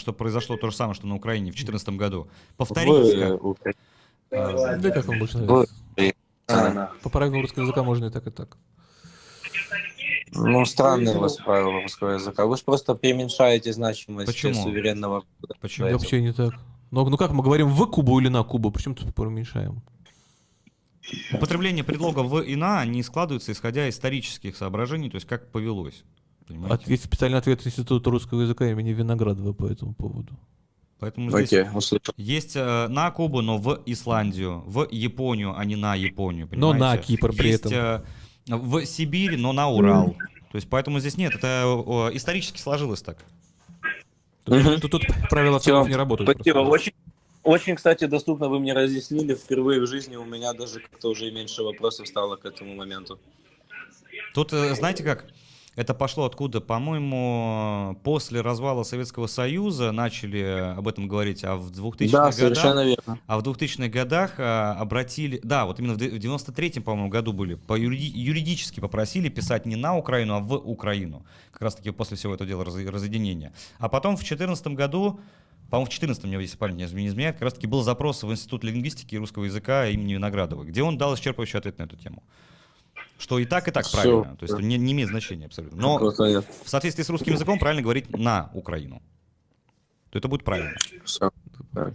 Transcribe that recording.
что произошло то же самое, что на Украине в 2014 году. Повторите. Как. Украине. Да как вам больше нравится? А, По правилам русского языка можно и так, и так. Ну, странные у вас правила русского языка. Вы же просто преуменьшаете значимость Почему? суверенного. Почему? Да вообще не так. Ну, ну как мы говорим в Кубу или на Кубу? Причем тут уменьшаем? Употребление предлога в и на не складывается, исходя из исторических соображений, то есть как повелось. Понимаете? От- Есть специальный ответ Института русского языка имени Виноградова по этому поводу. Поэтому здесь услышал. есть э, на Кубу, но в Исландию, в Японию, а не на Японию. Но на понимаете? Кипр при Есть, этом. э, в Сибирь, но на Урал. То есть поэтому здесь нет, это э, исторически сложилось так. Тут, тут- тут правила ответов не работают. Спасибо. Очень, очень, кстати, доступно вы мне разъяснили. Впервые в жизни у меня даже как-то уже меньше вопросов стало к этому моменту. Тут, э, знаете как, это пошло откуда? По-моему, после развала Советского Союза начали об этом говорить, а в 2000-х да, годах... верно. А в 2000-х годах а, обратили, да, вот именно в де- в 93-м, по-моему, году были, по юриди- юридически попросили писать не на Украину, а в Украину. Как раз-таки после всего этого дела раз- разъединения. А потом в 2014 году, по-моему, в 2014 мне, если память не изменяет, как раз-таки был запрос в Институт лингвистики и русского языка имени Виноградова, где он дал исчерпывающий ответ на эту тему. Что и так, и так Всё. правильно. То есть не, не имеет значения абсолютно. Но в соответствии с русским языком правильно говорить на Украину. То это будет правильно. Так.